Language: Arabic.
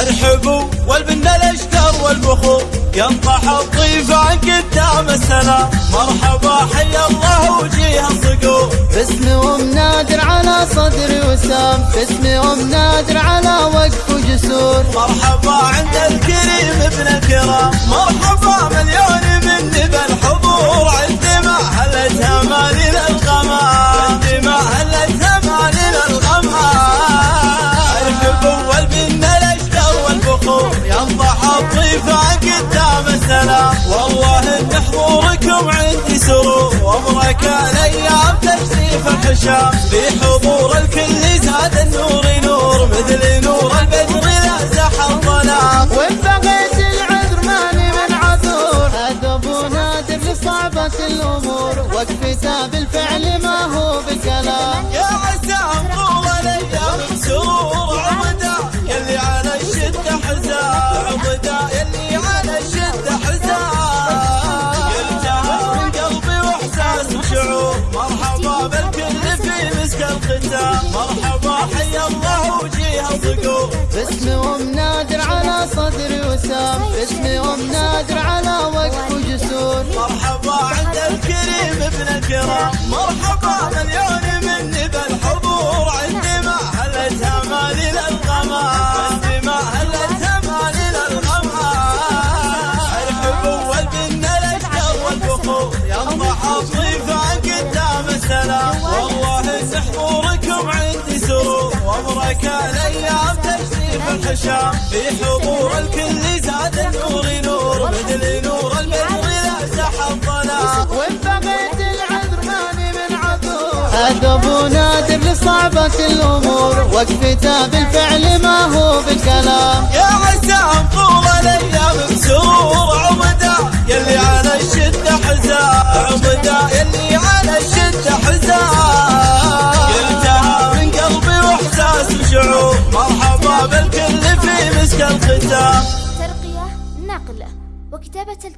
ارحبوا والبن الاشكر والبخور. ينطح الضيفان قدام السلام مرحبا حيا الله وجيه الصقور. أم نادر على صدري وسام. باسم أم نادر على وقف وجسور. مرحبا عند الكريم ابن الكرام. وبركة الأيام الحشام. في حضور الكل زاد النور نور مثل نور البدر لا زح الظلام وإن بغيت العذر ماني من عذور. هذا ابو نادر لصعبة الأمور. وقفته بالفعل ما هو بكلام. الختام. مرحبا حيا الله وجيه الصقور باسم أم نادر على صدري وسام. على وقف وجسور. مرحبا عند الكريم ابن الكرام. مرحبا حضوركم عندي سرور وبركة الأيام تشريف الحشام في حضور الكل زاد النور نور. مثل نور البدر لا زح الظلام وان بغيت العذر ماني من عذور. هذا ابو نادر لصعبة الأمور. وقفته بالفعل ما هو بكلام يا عسام طول الأيام بسرور عمدا يلي على الشدة حزام. عمدا نقل وكتابة الكلمات